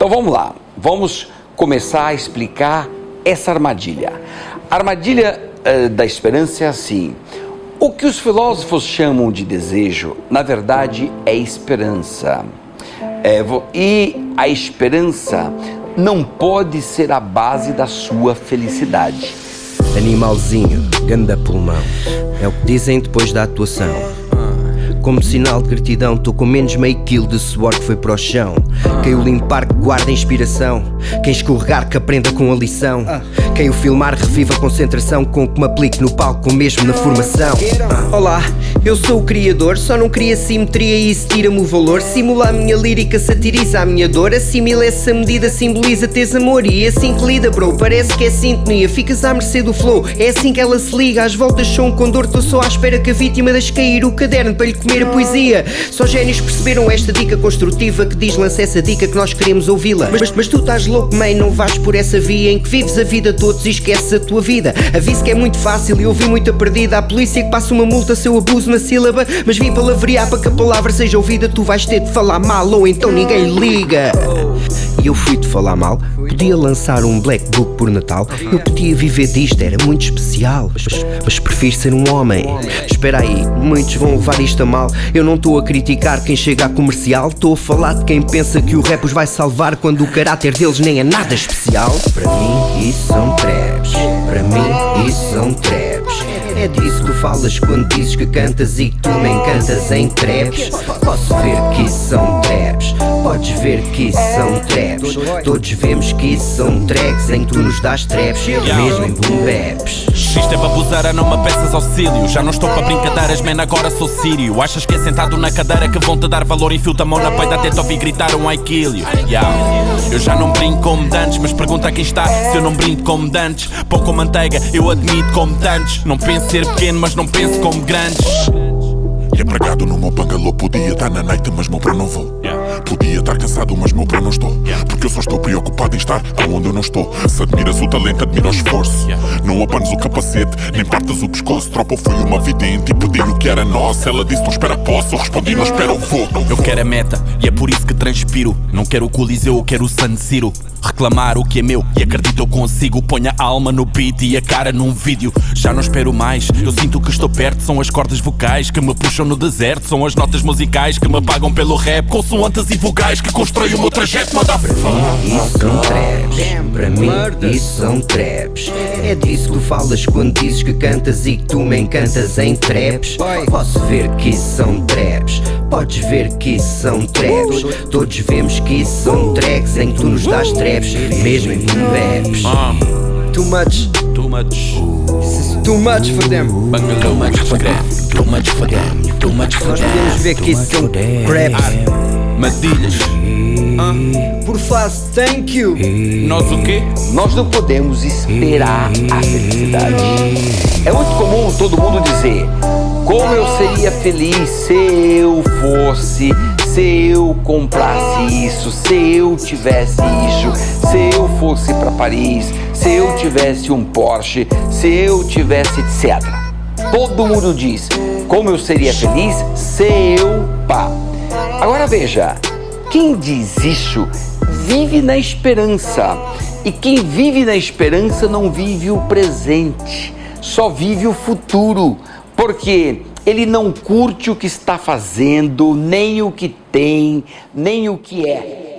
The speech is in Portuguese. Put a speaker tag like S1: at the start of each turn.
S1: Então vamos lá, vamos começar a explicar essa armadilha. A armadilha uh, da esperança é assim: o que os filósofos chamam de desejo, na verdade, é esperança. É, e a esperança não pode ser a base da sua felicidade.
S2: Animalzinho, ganda pulmão, é o que dizem depois da atuação. Como sinal de gratidão, tô com menos meio quilo de suor que foi para o chão. Quem o limpar que guarda inspiração. Quem escorregar que aprenda com a lição. Quem o filmar reviva a concentração com que me aplique no palco, mesmo na formação. Olá, eu sou o criador, só não cria simetria e isso tira-me o valor. Simula a minha lírica, satiriza a minha dor. Assimila essa medida, simboliza teres amor. E assim que lida, bro, parece que é sintonia. Ficas à mercê do flow, é assim que ela se liga. Às voltas sou um condor, tô só à espera que a vítima deixe cair o caderno para lhe comer poesia. Só génios perceberam esta dica construtiva que diz lança essa dica que nós queremos ouvi-la. Mas, mas, tu estás louco, mãe, não vais por essa via em que vives a vida todos e esqueces a tua vida. Aviso que é muito fácil e ouvi muita perdida. A polícia que passa uma multa se eu abuso uma sílaba. Mas vim palavrear para que a palavra seja ouvida. Tu vais ter de falar mal ou então ninguém liga. E eu fui-te falar mal. Podia lançar um black book por Natal. Eu podia viver disto, era muito especial. Mas, mas prefiro ser um homem. Espera aí, muitos vão levar isto a mal. Eu não estou a criticar quem chega a comercial. Estou a falar de quem pensa que o rap os vai salvar quando o caráter deles nem é nada especial. Para mim, isso são traps. Para mim, isso são traps. É disso que falas quando dizes que cantas e que tu nem cantas em traps. Posso ver que isso são traps. Podes ver que isso são traps. Todos vemos que isso são tracks em que tu nos dás traps, mesmo em boom baps.
S3: Isto é babuzara, não me peças auxílio. Já não estou para brincadeiras, man, agora sou sírio. Achas que é sentado na cadeira que vão te dar valor? Enfio-te a mão na peida até te ouvir gritar um. Yeah. Eu já não brinco como dantes, mas pergunta a quem está se eu não brinco como dantes. Pão com manteiga, eu admito como tantos. Não penso ser pequeno, mas não penso como grandes.
S4: E empregado no meu bangalô, podia estar na night, mas meu para não vou. Podia estar cansado, mas meu para não estou. Porque eu só estou preocupado em estar aonde eu não estou. Se admiras o talento, admira o esforço. Não abanes o capacete, nem partas o pescoço. Tropa foi uma vidente e pedi o que era nosso. Ela disse: Não espera, posso. Eu respondi: Não espero, vou.
S3: Eu quero a meta e é por isso que transpiro. Não quero o Coliseu, eu quero o San Siro. Reclamar o que é meu e acredito eu consigo. Ponho a alma no beat e a cara num vídeo. Já não espero mais, eu sinto que estou perto. São as cordas vocais que me puxam no deserto. São as notas musicais que me pagam pelo rap. Consoantes e vogais que constroem o meu trajeto. Manda
S2: mim, isso são traps. Para mim, isso são traps. É disso que tu falas quando dizes que cantas e que tu me encantas em traps. Posso ver que isso são traps. Podes ver que isso são traps. Todos vemos que isso são tracks em que tu nos dás traps raps, mesmo em boom baps. Too much,
S3: too much.
S2: Too much for them.
S3: Too much for them. Too much for them. Too much for
S2: them. Nós podemos ver que isso são craps.
S3: Madilhas.
S2: Por fase, thank you.
S3: Nós o quê?
S1: Nós não podemos esperar a felicidade. É muito comum todo mundo dizer: Como eu seria feliz se eu fosse se eu comprasse isso, se eu tivesse isso, se eu fosse para Paris, se eu tivesse um Porsche, se eu tivesse etc. Todo mundo diz como eu seria feliz se eu pá. Agora veja, quem diz isso vive na esperança. E quem vive na esperança não vive o presente, só vive o futuro. Porque ele não curte o que está fazendo, nem o que tem, nem o que é.